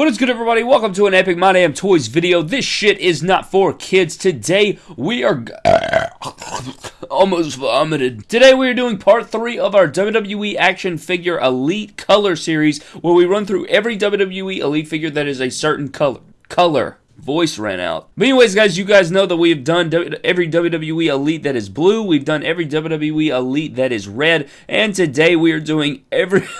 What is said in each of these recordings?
What is good everybody? Welcome to an Epic My Damn Toys video. This shit is not for kids. Today we are almost vomited. Today we are doing part 3 of our WWE Action Figure Elite Color Series where we run through every WWE Elite figure that is a certain color. Color voice ran out. But anyways, guys, you guys know that we have done every WWE Elite that is blue. We've done every WWE Elite that is red. And today we are doing every...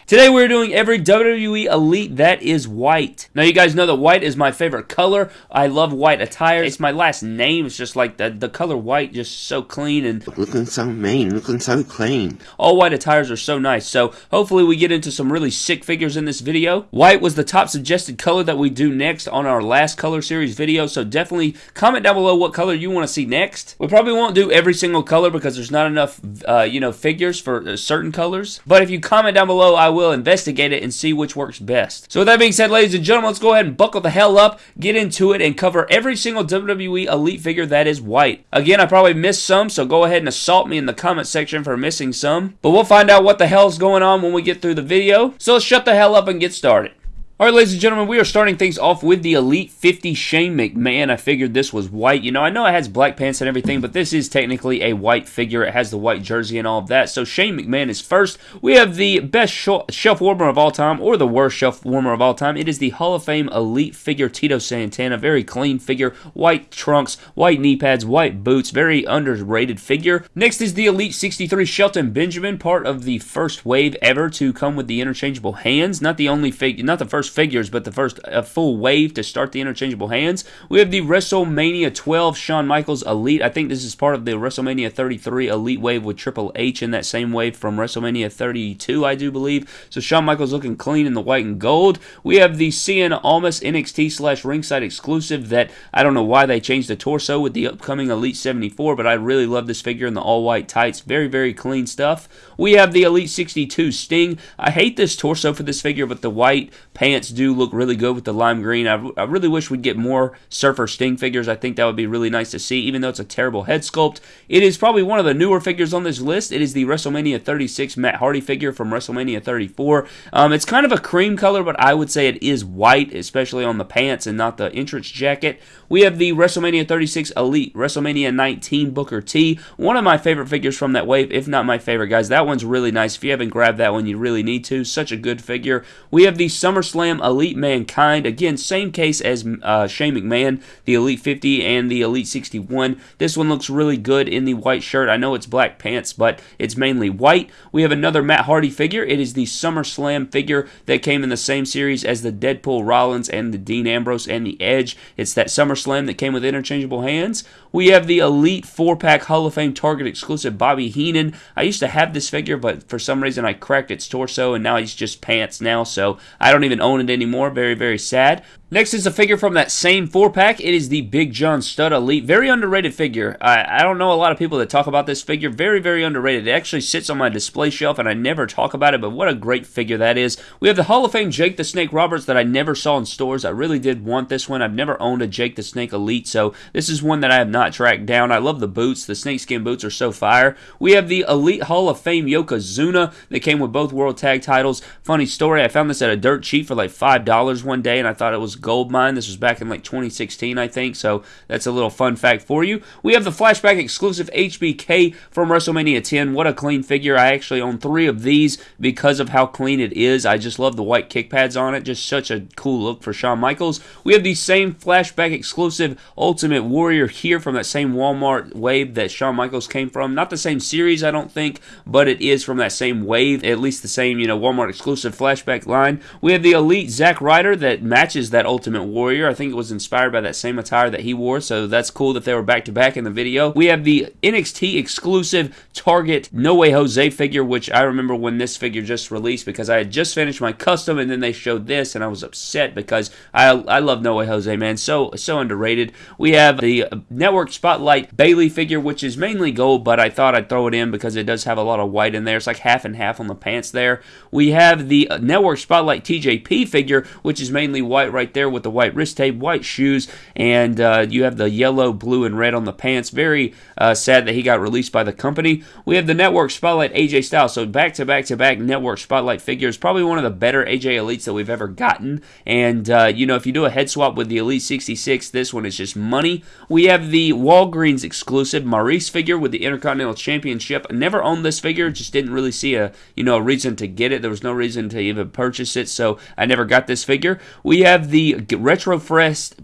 Today we're doing every WWE Elite that is white. Now you guys know that white is my favorite color. I love white attire. It's my last name. It's just like the, the color white, just so clean and looking so mean, looking so clean. All white attires are so nice. So hopefully we get into some really sick figures in this video. White was the top suggested color that we do next on our last color series video. So definitely comment down below what color you want to see next. We probably won't do every single color because there's not enough, uh, you know, figures for uh, certain colors. But if you comment down below, I will will investigate it and see which works best. So with that being said, ladies and gentlemen, let's go ahead and buckle the hell up, get into it, and cover every single WWE Elite figure that is white. Again, I probably missed some, so go ahead and assault me in the comment section for missing some. But we'll find out what the hell's going on when we get through the video. So let's shut the hell up and get started. Alright, ladies and gentlemen, we are starting things off with the Elite 50 Shane McMahon. I figured this was white. You know, I know it has black pants and everything, but this is technically a white figure. It has the white jersey and all of that. So Shane McMahon is first. We have the best shelf warmer of all time, or the worst shelf warmer of all time. It is the Hall of Fame Elite figure, Tito Santana. Very clean figure. White trunks, white knee pads, white boots. Very underrated figure. Next is the Elite 63 Shelton Benjamin, part of the first wave ever to come with the interchangeable hands. Not the only figure, not the first first figures, but the first a full wave to start the interchangeable hands. We have the WrestleMania 12 Shawn Michaels Elite. I think this is part of the WrestleMania 33 Elite wave with Triple H in that same wave from WrestleMania 32, I do believe. So Shawn Michaels looking clean in the white and gold. We have the Cien Almas NXT slash ringside exclusive that I don't know why they changed the torso with the upcoming Elite 74, but I really love this figure in the all white tights. Very, very clean stuff. We have the Elite 62 Sting. I hate this torso for this figure, but the white pants do look really good with the lime green. I, I really wish we'd get more Surfer Sting figures. I think that would be really nice to see, even though it's a terrible head sculpt. It is probably one of the newer figures on this list. It is the WrestleMania 36 Matt Hardy figure from WrestleMania 34. Um, it's kind of a cream color, but I would say it is white, especially on the pants and not the entrance jacket. We have the WrestleMania 36 Elite, WrestleMania 19 Booker T. One of my favorite figures from that wave, if not my favorite, guys. That one's really nice. If you haven't grabbed that one, you really need to. Such a good figure. We have the SummerSlam Elite Mankind. Again, same case as uh, Shane McMahon, the Elite 50 and the Elite 61. This one looks really good in the white shirt. I know it's black pants, but it's mainly white. We have another Matt Hardy figure. It is the SummerSlam figure that came in the same series as the Deadpool Rollins and the Dean Ambrose and the Edge. It's that SummerSlam that came with interchangeable hands. We have the Elite 4-pack Hall of Fame Target exclusive Bobby Heenan. I used to have this figure, but for some reason I cracked its torso, and now he's just pants now, so I don't even own it anymore. Very, very sad. Next is a figure from that same four pack. It is the Big John Studd Elite. Very underrated figure. I, I, don't know a lot of people that talk about this figure. Very, very underrated. It actually sits on my display shelf and I never talk about it, but what a great figure that is. We have the Hall of Fame Jake the Snake Roberts that I never saw in stores. I really did want this one. I've never owned a Jake the Snake Elite, so this is one that I have not tracked down. I love the boots. The snakeskin boots are so fire. We have the Elite Hall of Fame Yokozuna that came with both World Tag titles. Funny story, I found this at a dirt cheap for like $5 one day and I thought it was gold mine. This was back in like 2016, I think, so that's a little fun fact for you. We have the flashback exclusive HBK from WrestleMania 10. What a clean figure. I actually own three of these because of how clean it is. I just love the white kick pads on it. Just such a cool look for Shawn Michaels. We have the same flashback exclusive Ultimate Warrior here from that same Walmart wave that Shawn Michaels came from. Not the same series, I don't think, but it is from that same wave, at least the same, you know, Walmart exclusive flashback line. We have the Elite Zack Ryder that matches that Ultimate Warrior. I think it was inspired by that same attire that he wore, so that's cool that they were back to back in the video. We have the NXT exclusive Target No Way Jose figure, which I remember when this figure just released because I had just finished my custom and then they showed this and I was upset because I I love No Way Jose, man. So so underrated. We have the Network Spotlight Bayley figure, which is mainly gold, but I thought I'd throw it in because it does have a lot of white in there. It's like half and half on the pants there. We have the Network Spotlight TJP figure, which is mainly white right there there with the white wrist tape, white shoes, and uh, you have the yellow, blue, and red on the pants. Very uh, sad that he got released by the company. We have the Network Spotlight AJ Styles. So back to back to back Network Spotlight figures. Probably one of the better AJ Elites that we've ever gotten. And, uh, you know, if you do a head swap with the Elite 66, this one is just money. We have the Walgreens exclusive Maurice figure with the Intercontinental Championship. Never owned this figure, just didn't really see a, you know, a reason to get it. There was no reason to even purchase it, so I never got this figure. We have the Retro Fest.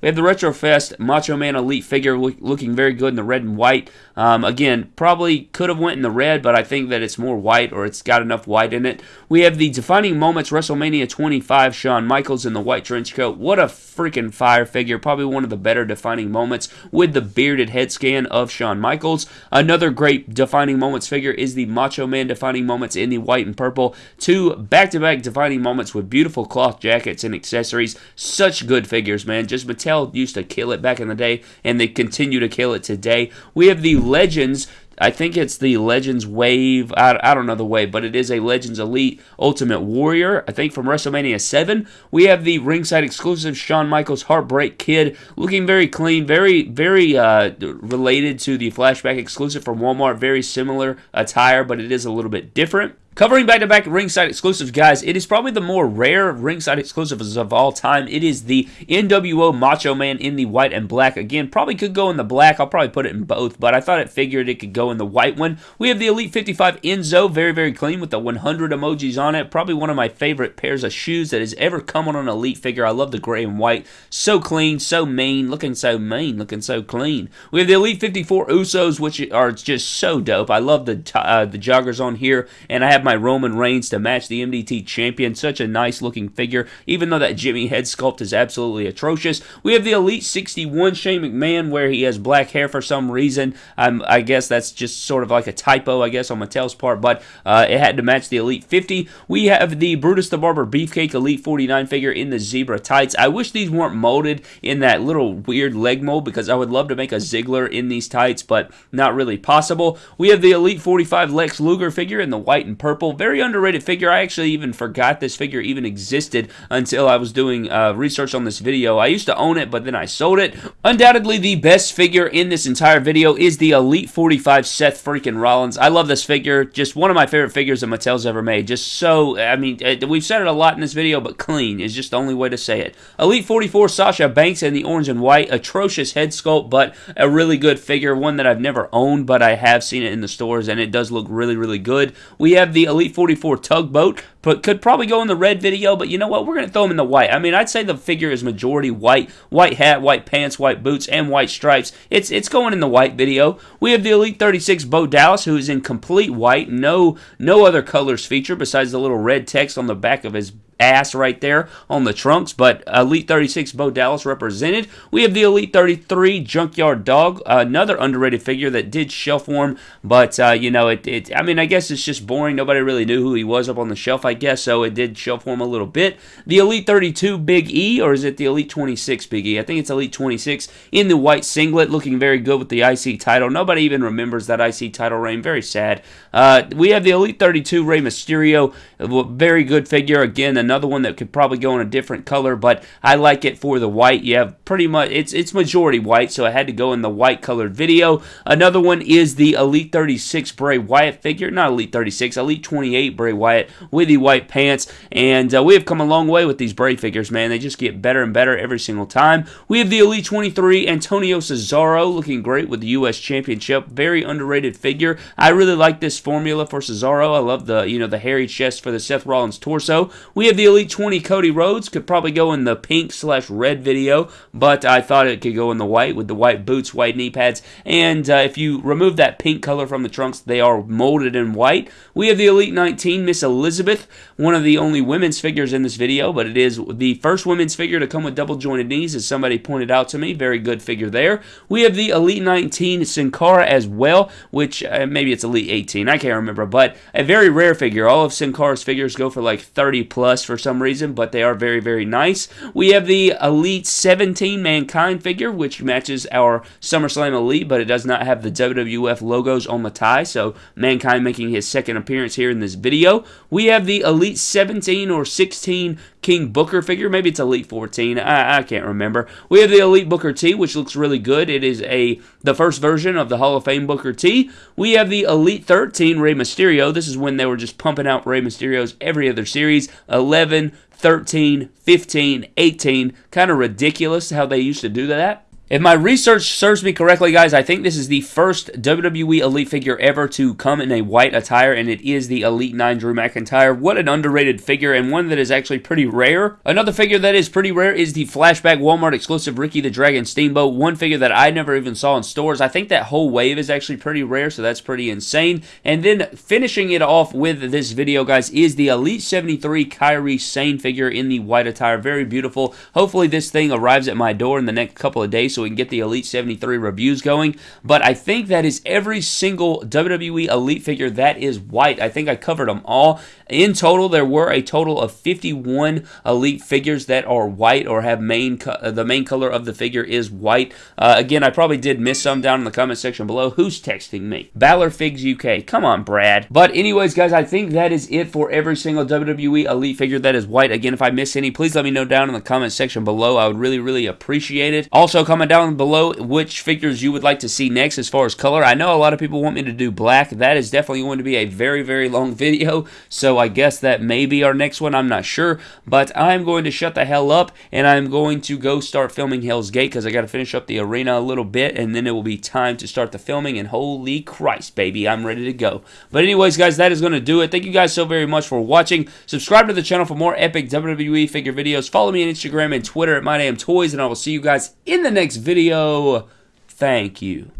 We have the Retrofest Macho Man Elite figure looking very good in the red and white. Um, again, probably could have went in the red, but I think that it's more white or it's got enough white in it. We have the Defining Moments WrestleMania 25 Shawn Michaels in the white trench coat. What a freaking fire figure. Probably one of the better defining moments with the bearded head scan of Shawn Michaels. Another great defining moments figure is the Macho Man defining moments in the white and purple. Two back-to-back defining moments with beautiful cloth jackets and accessories. Such good figures, man. Just Mattel used to kill it back in the day, and they continue to kill it today. We have the Legends I think it's the Legends Wave. I, I don't know the wave, but it is a Legends Elite Ultimate Warrior. I think from WrestleMania 7. We have the ringside exclusive Shawn Michaels Heartbreak Kid, looking very clean, very, very uh, related to the flashback exclusive from Walmart. Very similar attire, but it is a little bit different. Covering back-to-back ringside exclusives, guys, it is probably the more rare ringside exclusives of all time. It is the NWO Macho Man in the white and black. Again, probably could go in the black. I'll probably put it in both, but I thought it figured it could go in the white one. We have the Elite 55 Enzo, very, very clean with the 100 emojis on it. Probably one of my favorite pairs of shoes that has ever come on an Elite figure. I love the gray and white. So clean, so mean, looking so mean, looking so clean. We have the Elite 54 Usos, which are just so dope. I love the, uh, the joggers on here, and I have have my Roman Reigns to match the MDT champion. Such a nice looking figure, even though that Jimmy head sculpt is absolutely atrocious. We have the Elite 61 Shane McMahon, where he has black hair for some reason. Um, I guess that's just sort of like a typo, I guess, on Mattel's part, but uh, it had to match the Elite 50. We have the Brutus the Barber Beefcake Elite 49 figure in the zebra tights. I wish these weren't molded in that little weird leg mold because I would love to make a Ziggler in these tights, but not really possible. We have the Elite 45 Lex Luger figure in the white and purple purple. Very underrated figure. I actually even forgot this figure even existed until I was doing uh, research on this video. I used to own it, but then I sold it. Undoubtedly, the best figure in this entire video is the Elite 45 Seth freaking Rollins. I love this figure. Just one of my favorite figures that Mattel's ever made. Just so, I mean, uh, we've said it a lot in this video, but clean is just the only way to say it. Elite 44 Sasha Banks in the orange and white. Atrocious head sculpt, but a really good figure. One that I've never owned, but I have seen it in the stores, and it does look really, really good. We have the the Elite 44 tugboat, but could probably go in the red video, but you know what? We're going to throw him in the white. I mean, I'd say the figure is majority white. White hat, white pants, white boots, and white stripes. It's it's going in the white video. We have the Elite 36 Bo Dallas, who is in complete white. No, no other colors feature besides the little red text on the back of his ass right there on the trunks, but Elite 36 Bo Dallas represented. We have the Elite 33 Junkyard Dog, another underrated figure that did shelf warm, but uh, you know, it, it, I mean, I guess it's just boring. Nobody really knew who he was up on the shelf, I guess, so it did shelf warm a little bit. The Elite 32 Big E, or is it the Elite 26 Big E? I think it's Elite 26 in the white singlet, looking very good with the IC title. Nobody even remembers that IC title reign. Very sad. Uh, we have the Elite 32 Rey Mysterio, very good figure. Again, another one that could probably go in a different color, but I like it for the white. You have pretty much, it's, it's majority white, so I had to go in the white colored video. Another one is the Elite 36 Bray Wyatt figure, not Elite 36, Elite 28 Bray Wyatt with the white pants, and uh, we have come a long way with these Bray figures, man. They just get better and better every single time. We have the Elite 23 Antonio Cesaro looking great with the U.S. Championship. Very underrated figure. I really like this formula for Cesaro. I love the, you know, the hairy chest for the Seth Rollins torso. We have the Elite 20 Cody Rhodes. Could probably go in the pink slash red video, but I thought it could go in the white with the white boots, white knee pads. And uh, if you remove that pink color from the trunks, they are molded in white. We have the Elite 19 Miss Elizabeth, one of the only women's figures in this video, but it is the first women's figure to come with double jointed knees, as somebody pointed out to me. Very good figure there. We have the Elite 19 Sin Cara as well, which uh, maybe it's Elite 18. I can't remember, but a very rare figure. All of Sin Cara's figures go for like 30 plus for some reason, but they are very, very nice. We have the Elite 17 Mankind figure, which matches our SummerSlam Elite, but it does not have the WWF logos on the tie, so Mankind making his second appearance here in this video. We have the Elite 17 or 16 King Booker figure. Maybe it's Elite 14. I, I can't remember. We have the Elite Booker T, which looks really good. It is a the first version of the Hall of Fame Booker T. We have the Elite 13 Rey Mysterio. This is when they were just pumping out Rey Mysterios every other series. 11, 13, 15, 18. Kind of ridiculous how they used to do that. If my research serves me correctly, guys, I think this is the first WWE Elite figure ever to come in a white attire, and it is the Elite 9 Drew McIntyre. What an underrated figure, and one that is actually pretty rare. Another figure that is pretty rare is the Flashback Walmart exclusive Ricky the Dragon Steamboat. One figure that I never even saw in stores. I think that whole wave is actually pretty rare, so that's pretty insane. And then finishing it off with this video, guys, is the Elite 73 Kairi Sane figure in the white attire. Very beautiful. Hopefully this thing arrives at my door in the next couple of days, so we can get the Elite 73 reviews going. But I think that is every single WWE Elite figure that is white. I think I covered them all. In total, there were a total of 51 Elite figures that are white or have main uh, the main color of the figure is white. Uh, again, I probably did miss some down in the comment section below. Who's texting me? Balor Figs UK. Come on, Brad. But anyways, guys, I think that is it for every single WWE Elite figure that is white. Again, if I miss any, please let me know down in the comment section below. I would really, really appreciate it. Also, comment down below which figures you would like to see next as far as color. I know a lot of people want me to do black. That is definitely going to be a very, very long video, so I guess that may be our next one. I'm not sure, but I'm going to shut the hell up, and I'm going to go start filming Hell's Gate because I got to finish up the arena a little bit, and then it will be time to start the filming, and holy Christ, baby, I'm ready to go. But anyways, guys, that is going to do it. Thank you guys so very much for watching. Subscribe to the channel for more epic WWE figure videos. Follow me on Instagram and Twitter at MyDamnToys, and I will see you guys in the next video. Thank you.